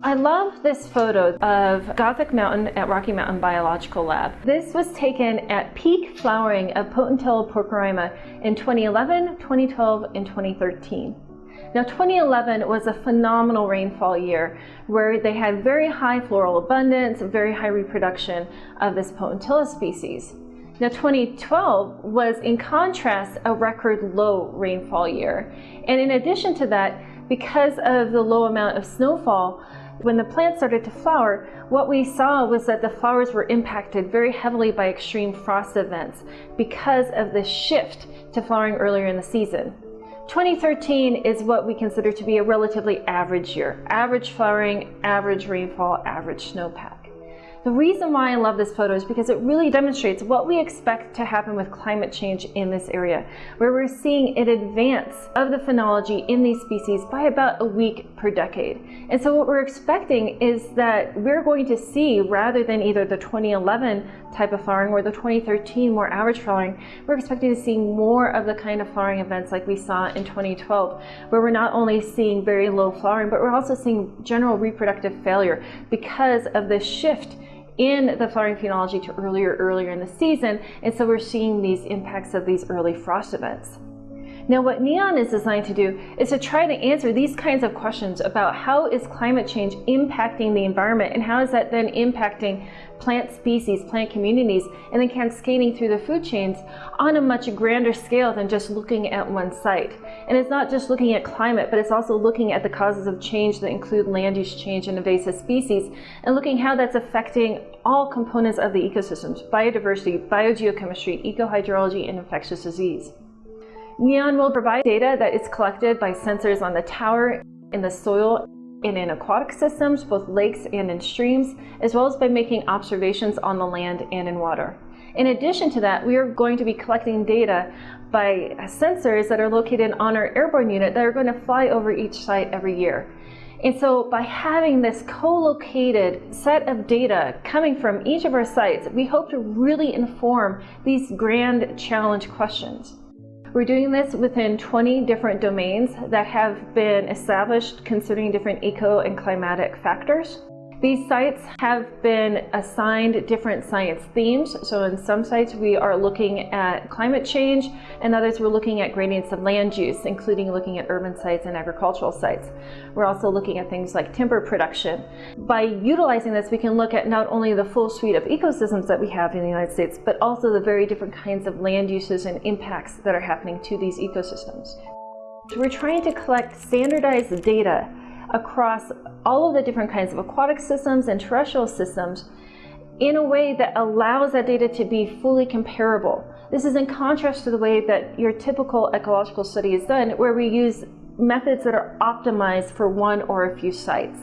I love this photo of Gothic Mountain at Rocky Mountain Biological Lab. This was taken at peak flowering of Potentilla pulcherrima in 2011, 2012, and 2013. Now 2011 was a phenomenal rainfall year where they had very high floral abundance, very high reproduction of this Potentilla species. Now 2012 was in contrast a record low rainfall year. And in addition to that, because of the low amount of snowfall, when the plant started to flower, what we saw was that the flowers were impacted very heavily by extreme frost events because of the shift to flowering earlier in the season. 2013 is what we consider to be a relatively average year. Average flowering, average rainfall, average snowpack. The reason why I love this photo is because it really demonstrates what we expect to happen with climate change in this area, where we're seeing an advance of the phenology in these species by about a week per decade. And so what we're expecting is that we're going to see, rather than either the 2011 type of flowering or the 2013 more average flowering, we're expecting to see more of the kind of flowering events like we saw in 2012, where we're not only seeing very low flowering, but we're also seeing general reproductive failure because of the shift in the flowering phenology to earlier, earlier in the season. And so we're seeing these impacts of these early frost events. Now what NEON is designed to do is to try to answer these kinds of questions about how is climate change impacting the environment and how is that then impacting plant species, plant communities, and then cascading through the food chains on a much grander scale than just looking at one site. And it's not just looking at climate, but it's also looking at the causes of change that include land use change and invasive species, and looking how that's affecting all components of the ecosystems, biodiversity, biogeochemistry, ecohydrology, and infectious disease. NEON will provide data that is collected by sensors on the tower, in the soil, and in aquatic systems, both lakes and in streams, as well as by making observations on the land and in water. In addition to that, we are going to be collecting data by sensors that are located on our airborne unit that are going to fly over each site every year. And so by having this co-located set of data coming from each of our sites, we hope to really inform these grand challenge questions. We're doing this within 20 different domains that have been established considering different eco and climatic factors. These sites have been assigned different science themes. So in some sites we are looking at climate change and others we're looking at gradients of land use, including looking at urban sites and agricultural sites. We're also looking at things like timber production. By utilizing this, we can look at not only the full suite of ecosystems that we have in the United States, but also the very different kinds of land uses and impacts that are happening to these ecosystems. So we're trying to collect standardized data across all of the different kinds of aquatic systems and terrestrial systems in a way that allows that data to be fully comparable. This is in contrast to the way that your typical ecological study is done, where we use methods that are optimized for one or a few sites.